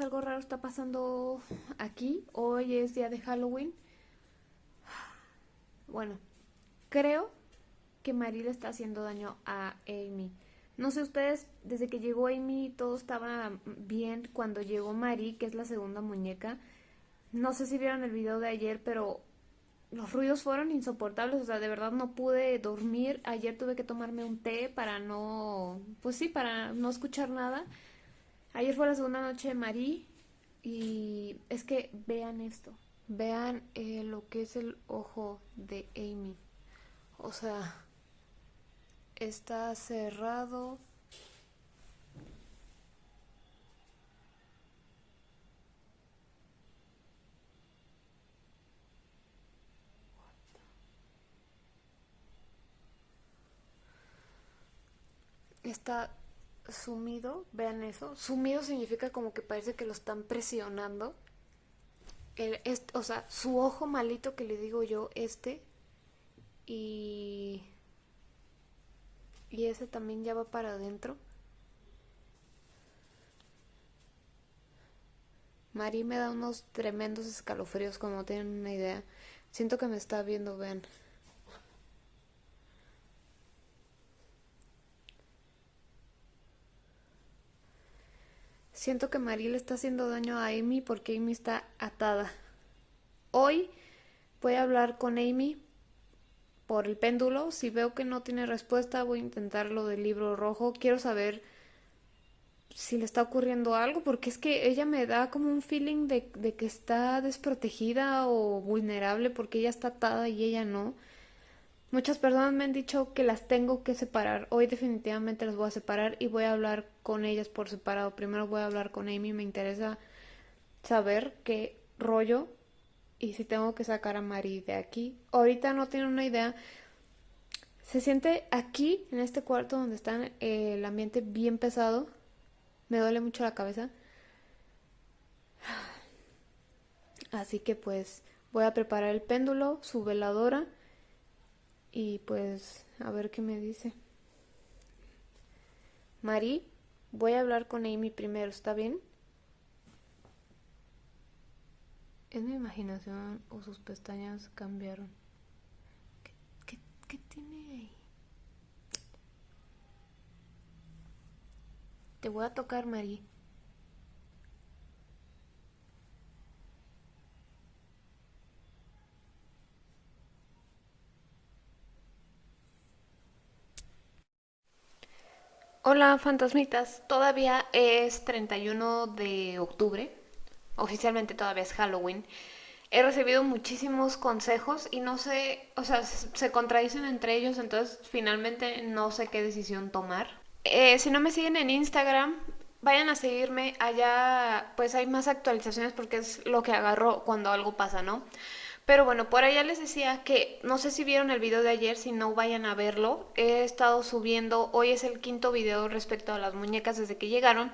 algo raro está pasando aquí. Hoy es día de Halloween. Bueno, creo que Marie le está haciendo daño a Amy. No sé ustedes, desde que llegó Amy todo estaba bien. Cuando llegó Marie, que es la segunda muñeca, no sé si vieron el video de ayer, pero los ruidos fueron insoportables. O sea, de verdad no pude dormir. Ayer tuve que tomarme un té para no, pues sí, para no escuchar nada. Ayer fue la segunda noche de Marie y es que vean esto. Vean eh, lo que es el ojo de Amy. O sea, está cerrado. Está sumido, vean eso. Sumido significa como que parece que lo están presionando. El, o sea, su ojo malito que le digo yo, este. Y... Y ese también ya va para adentro. Mari me da unos tremendos escalofríos como no tienen una idea. Siento que me está viendo, vean. Siento que Marie le está haciendo daño a Amy porque Amy está atada. Hoy voy a hablar con Amy por el péndulo. Si veo que no tiene respuesta, voy a intentar lo del libro rojo. Quiero saber si le está ocurriendo algo, porque es que ella me da como un feeling de, de que está desprotegida o vulnerable porque ella está atada y ella no. Muchas personas me han dicho que las tengo que separar. Hoy definitivamente las voy a separar y voy a hablar con ellas por separado. Primero voy a hablar con Amy. Me interesa saber qué rollo y si tengo que sacar a Mari de aquí. Ahorita no tiene una idea. Se siente aquí, en este cuarto donde está eh, el ambiente bien pesado. Me duele mucho la cabeza. Así que pues voy a preparar el péndulo, su veladora y pues a ver qué me dice. Mari, voy a hablar con Amy primero, ¿está bien? ¿Es mi imaginación o sus pestañas cambiaron? ¿Qué, qué tiene ahí? Te voy a tocar, Mari. Hola fantasmitas, todavía es 31 de octubre, oficialmente todavía es Halloween. He recibido muchísimos consejos y no sé, o sea, se contradicen entre ellos, entonces finalmente no sé qué decisión tomar. Eh, si no me siguen en Instagram, vayan a seguirme, allá pues hay más actualizaciones porque es lo que agarro cuando algo pasa, ¿no? Pero bueno, por allá les decía que no sé si vieron el video de ayer, si no vayan a verlo. He estado subiendo, hoy es el quinto video respecto a las muñecas desde que llegaron.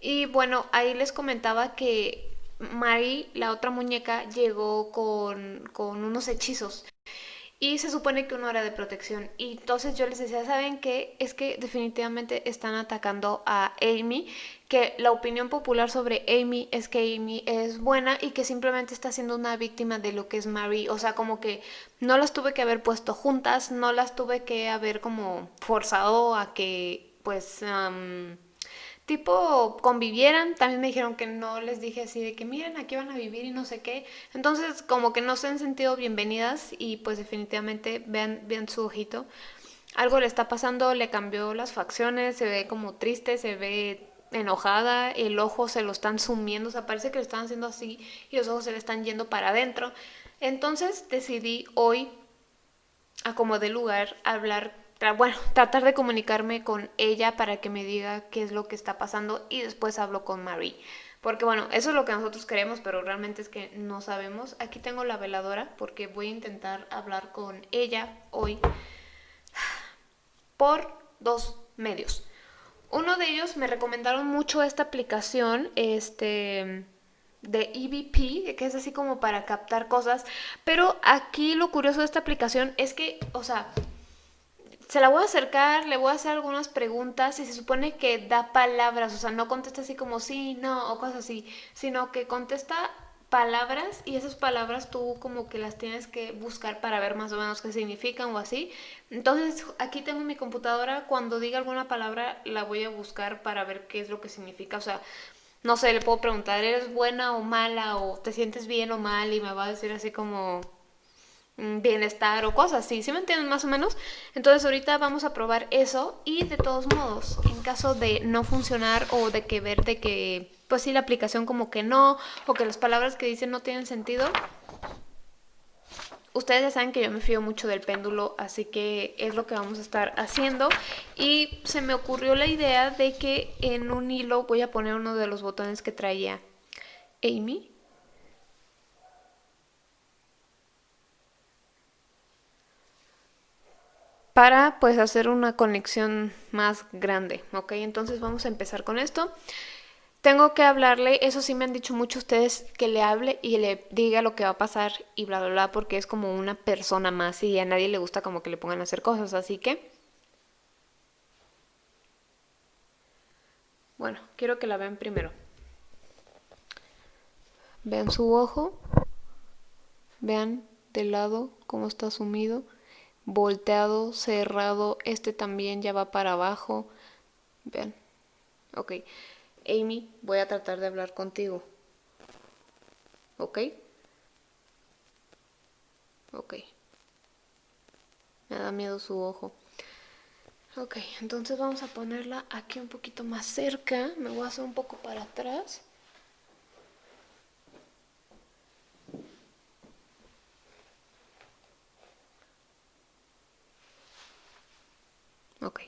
Y bueno, ahí les comentaba que Mari, la otra muñeca, llegó con, con unos hechizos y se supone que uno era de protección. Y entonces yo les decía, ¿saben qué? Es que definitivamente están atacando a Amy, que la opinión popular sobre Amy es que Amy es buena y que simplemente está siendo una víctima de lo que es Marie. O sea, como que no las tuve que haber puesto juntas, no las tuve que haber como forzado a que pues tipo convivieran. También me dijeron que no les dije así de que miren, aquí van a vivir y no sé qué. Entonces como que no se han sentido bienvenidas y pues definitivamente vean, vean su ojito. Algo le está pasando, le cambió las facciones, se ve como triste, se ve enojada, el ojo se lo están sumiendo, o sea, parece que lo están haciendo así y los ojos se le están yendo para adentro. Entonces decidí hoy, a como de lugar, hablar bueno, tratar de comunicarme con ella para que me diga qué es lo que está pasando y después hablo con Marie. Porque bueno, eso es lo que nosotros queremos, pero realmente es que no sabemos. Aquí tengo la veladora porque voy a intentar hablar con ella hoy por dos medios. Uno de ellos me recomendaron mucho esta aplicación, este de EVP, que es así como para captar cosas, pero aquí lo curioso de esta aplicación es que, o sea, se la voy a acercar, le voy a hacer algunas preguntas y se supone que da palabras, o sea, no contesta así como sí, no o cosas así, sino que contesta palabras y esas palabras tú como que las tienes que buscar para ver más o menos qué significan o así. Entonces aquí tengo mi computadora, cuando diga alguna palabra la voy a buscar para ver qué es lo que significa, o sea, no sé, le puedo preguntar, ¿eres buena o mala o te sientes bien o mal? Y me va a decir así como bienestar o cosas así, ¿sí me entienden más o menos? Entonces ahorita vamos a probar eso y de todos modos, en caso de no funcionar o de que ver de que, pues sí, la aplicación como que no, o que las palabras que dicen no tienen sentido, ustedes ya saben que yo me fío mucho del péndulo, así que es lo que vamos a estar haciendo. Y se me ocurrió la idea de que en un hilo voy a poner uno de los botones que traía Amy para pues hacer una conexión más grande, ¿ok? Entonces vamos a empezar con esto. Tengo que hablarle, eso sí me han dicho muchos ustedes, que le hable y le diga lo que va a pasar y bla, bla, bla, porque es como una persona más y a nadie le gusta como que le pongan a hacer cosas, así que... Bueno, quiero que la vean primero. Vean su ojo, vean del lado cómo está sumido volteado, cerrado, este también ya va para abajo. Vean. Ok. Amy, voy a tratar de hablar contigo. ¿Ok? Ok. Me da miedo su ojo. Ok, entonces vamos a ponerla aquí un poquito más cerca. Me voy a hacer un poco para atrás. Ok.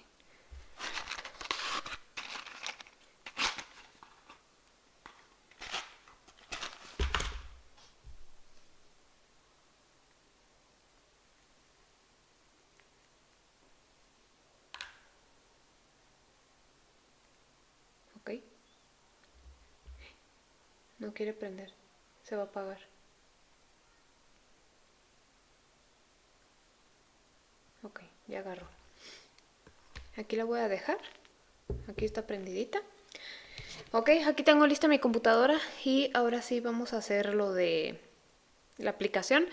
Ok. No quiere prender. Se va a apagar. Ok, ya agarró. Aquí la voy a dejar. Aquí está prendidita. Ok, aquí tengo lista mi computadora y ahora sí vamos a hacer lo de la aplicación.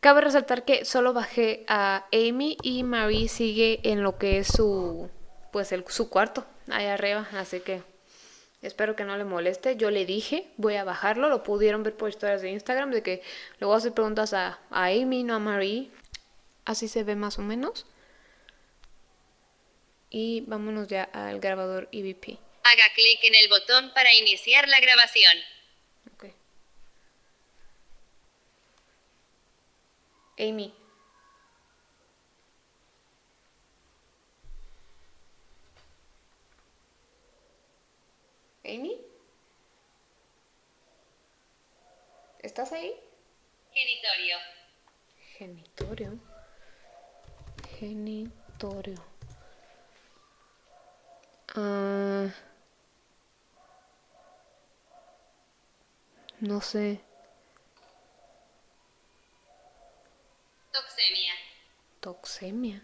Cabe resaltar que solo bajé a Amy y Marie sigue en lo que es su, pues el, su cuarto, allá arriba, así que espero que no le moleste. Yo le dije, voy a bajarlo, lo pudieron ver por historias de Instagram, de que a hacer preguntas a, a Amy, no a Marie. Así se ve más o menos y vámonos ya al grabador EVP. Haga clic en el botón para iniciar la grabación. Okay. Amy. Amy. ¿Estás ahí? Genitorio. Genitorio. Genitorio. Ah, no sé. Toxemia. Toxemia.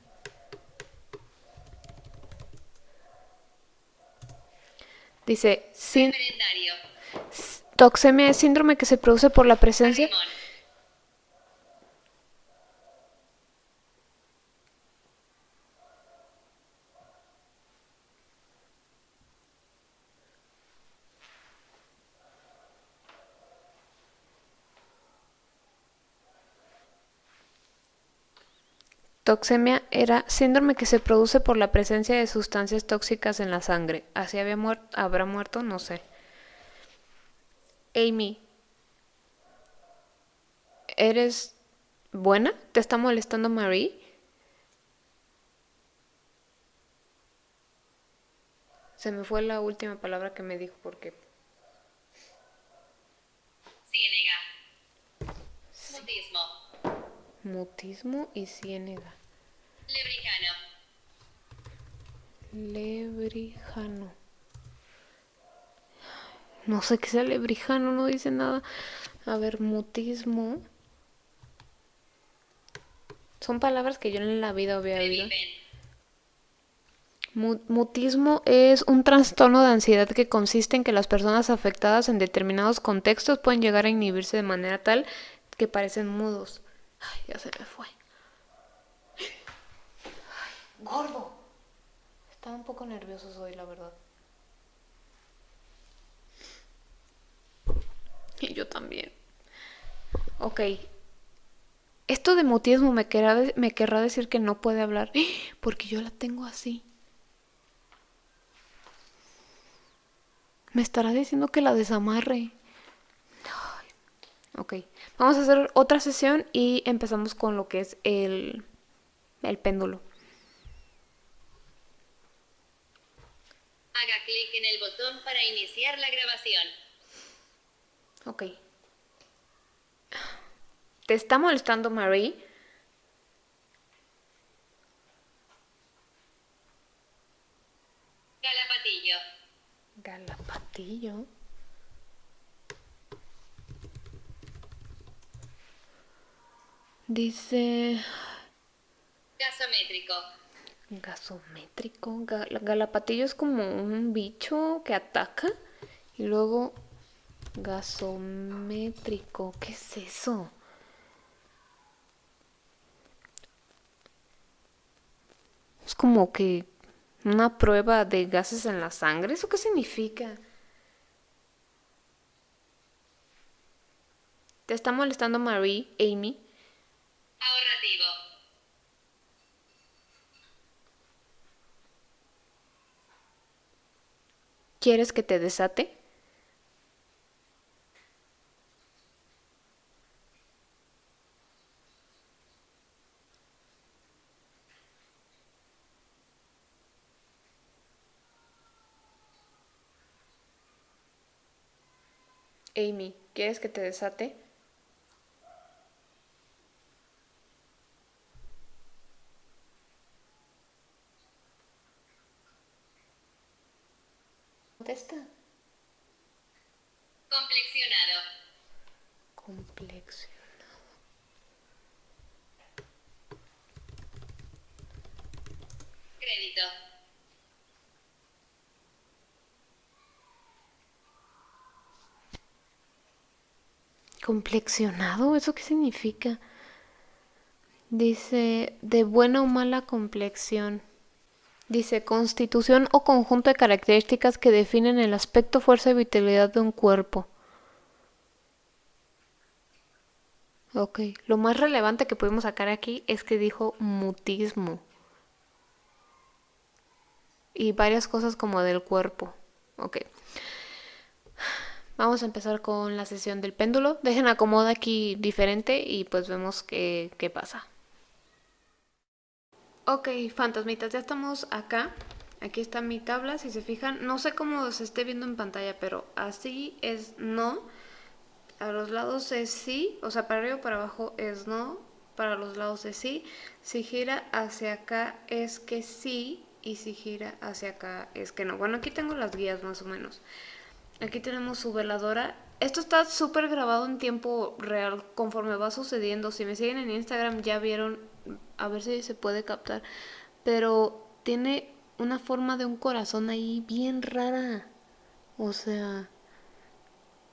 Dice, sin, toxemia es síndrome que se produce por la presencia... Toxemia era síndrome que se produce por la presencia de sustancias tóxicas en la sangre. ¿Así había muerto? ¿Habrá muerto? No sé. Amy, ¿eres buena? ¿Te está molestando Marie? Se me fue la última palabra que me dijo porque... Ciénega. Mutismo. Mutismo y ciénega. Lebrijano. Lebrijano. No sé qué sea lebrijano, no dice nada. A ver, mutismo. Son palabras que yo en la vida había oído. Mutismo es un trastorno de ansiedad que consiste en que las personas afectadas en determinados contextos pueden llegar a inhibirse de manera tal que parecen mudos. Ay, ya se me fue. Ay, gordo. Estaba un poco nervioso hoy, la verdad. Y yo también. Ok. Esto de mutismo me querrá, me querrá decir que no puede hablar. Porque yo la tengo así. Me estará diciendo que la desamarre. Ok, vamos a hacer otra sesión y empezamos con lo que es el, el péndulo. Haga clic en el botón para iniciar la grabación. Ok. ¿Te está molestando Marie? Galapatillo. Galapatillo. Dice Gasométrico. gasométrico. Ga- Galapatillo es como un bicho que ataca. Y luego gasométrico. ¿Qué es eso? Es como que una prueba de gases en la sangre. ¿Eso qué significa? ¿Te está molestando Marie, Amy? ¿Quieres que te desate? Amy, ¿quieres que te desate? Contesta. Complexionado. Complexionado. Crédito. ¿Complexionado? ¿Eso qué significa? Dice, de buena o mala complexión. Dice, constitución o conjunto de características que definen el aspecto, fuerza y vitalidad de un cuerpo. Ok, lo más relevante que pudimos sacar aquí es que dijo mutismo. Y varias cosas como del cuerpo. Ok. Vamos a empezar con la sesión del péndulo. Dejen acomoda aquí diferente y pues vemos qué, qué pasa. Ok, fantasmitas, ya estamos acá. Aquí está mi tabla, si se fijan. No sé cómo se esté viendo en pantalla, pero así es no. A los lados es sí, o sea, para arriba o para abajo es no. Para los lados es sí. Si gira hacia acá es que sí. Y si gira hacia acá es que no. Bueno, aquí tengo las guías más o menos. Aquí tenemos su veladora. Esto está súper grabado en tiempo real conforme va sucediendo. Si me siguen en Instagram ya vieron, a ver si se puede captar. Pero tiene una forma de un corazón ahí bien rara. O sea,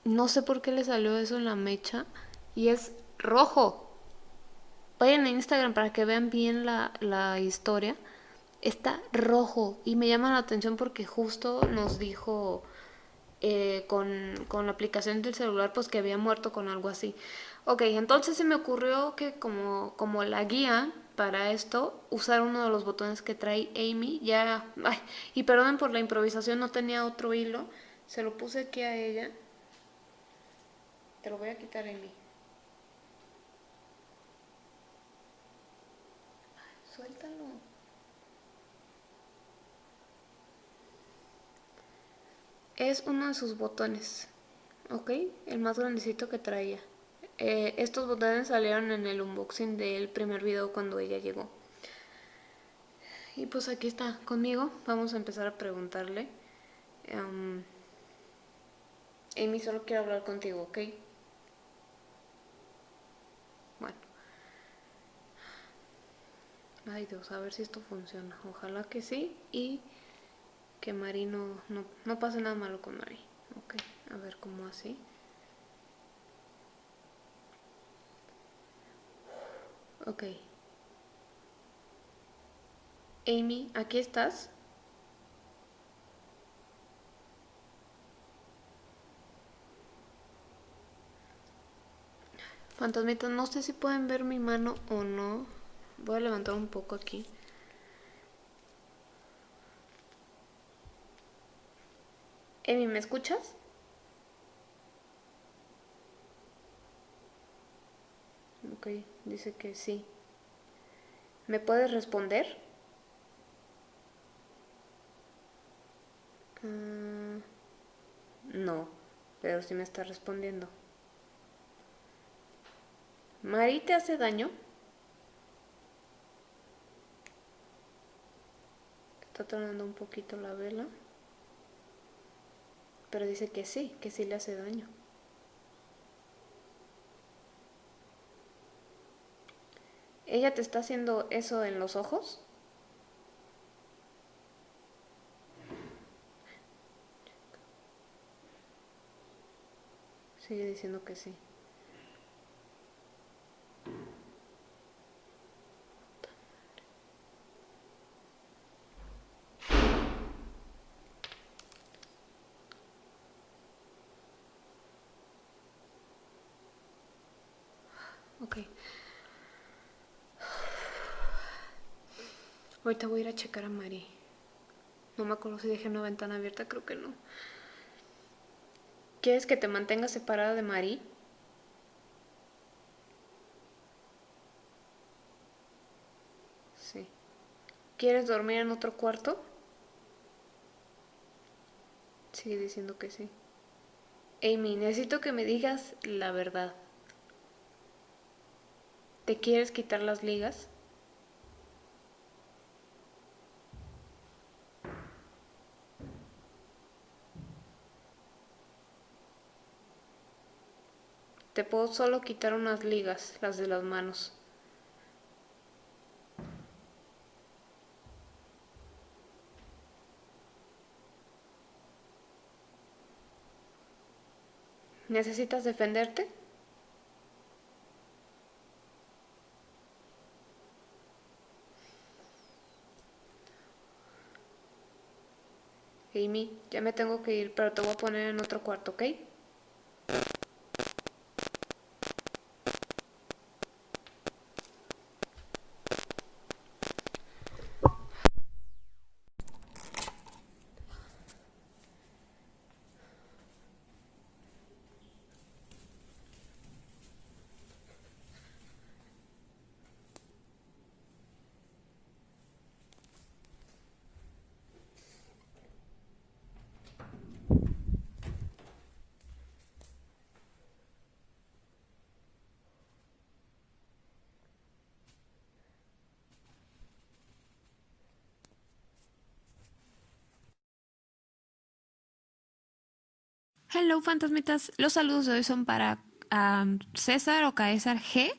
no sé por qué le salió eso en la mecha. Y es rojo. Vayan a Instagram para que vean bien la, la historia. Está rojo y me llama la atención porque justo nos dijo eh, con, con, la aplicación del celular pues que había muerto con algo así. Ok, entonces se me ocurrió que como, como la guía para esto, usar uno de los botones que trae Amy. Ya, y perdonen por la improvisación, no tenía otro hilo. Se lo puse aquí a ella. Te lo voy a quitar, Amy. Suéltalo. es uno de sus botones, ¿ok? El más grandecito que traía. Eh, estos botones salieron en el unboxing del primer video cuando ella llegó. Y pues aquí está conmigo. Vamos a empezar a preguntarle. Um, Amy, solo quiero hablar contigo, ¿ok? Bueno. Ay Dios, a ver si esto funciona. Ojalá que sí y que Mari no, no, pase nada malo con Mari. Ok, a ver cómo así. Ok. Amy, ¿aquí estás? Fantasmitas, no sé si pueden ver mi mano o no. Voy a levantar un poco aquí. Emi, ¿me escuchas? Ok, dice que sí. ¿Me puedes responder? Ah, no, pero sí me está respondiendo. ¿Mari te hace daño? Está tronando un poquito la vela. Pero dice que sí, que sí le hace daño. ¿Ella te está haciendo eso en los ojos? Sigue diciendo que sí. Ok. Ahorita voy a ir a checar a Mari. No me acuerdo si dejé una ventana abierta, creo que no. ¿Quieres que te mantenga separada de Mari? Sí. ¿Quieres dormir en otro cuarto? Sigue diciendo que sí. Amy, necesito que me digas la verdad. ¿Te quieres quitar las ligas? Te puedo solo quitar unas ligas, las de las manos. ¿Necesitas defenderte? Amy, ya me tengo que ir, pero te voy a poner en otro cuarto, ¿ok? Hello fantasmitas, los saludos de hoy son para César o Caesar G,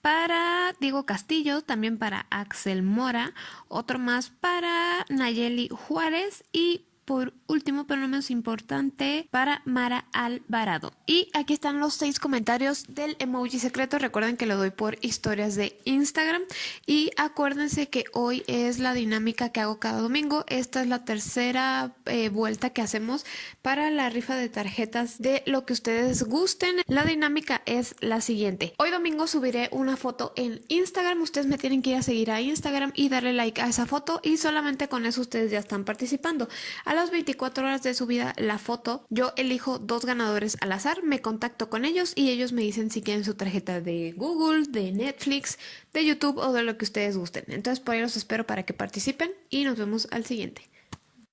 para Diego Castillo, también para Axel Mora, otro más para Nayeli Juárez y por último, pero no menos importante, para Mara Alvarado. Y aquí están los seis comentarios del emoji secreto. Recuerden que lo doy por historias de Instagram. Y acuérdense que hoy es la dinámica que hago cada domingo. Esta es la tercera eh, vuelta que hacemos para la rifa de tarjetas de lo que ustedes gusten. La dinámica es la siguiente. Hoy domingo subiré una foto en Instagram. Ustedes me tienen que ir a seguir a Instagram y darle like a esa foto. Y solamente con eso ustedes ya están participando. A las 24 horas de subida la foto, yo elijo dos ganadores al azar, me contacto con ellos y ellos me dicen si quieren su tarjeta de Google, de Netflix, de YouTube o de lo que ustedes gusten. Entonces por ahí los espero para que participen y nos vemos al siguiente.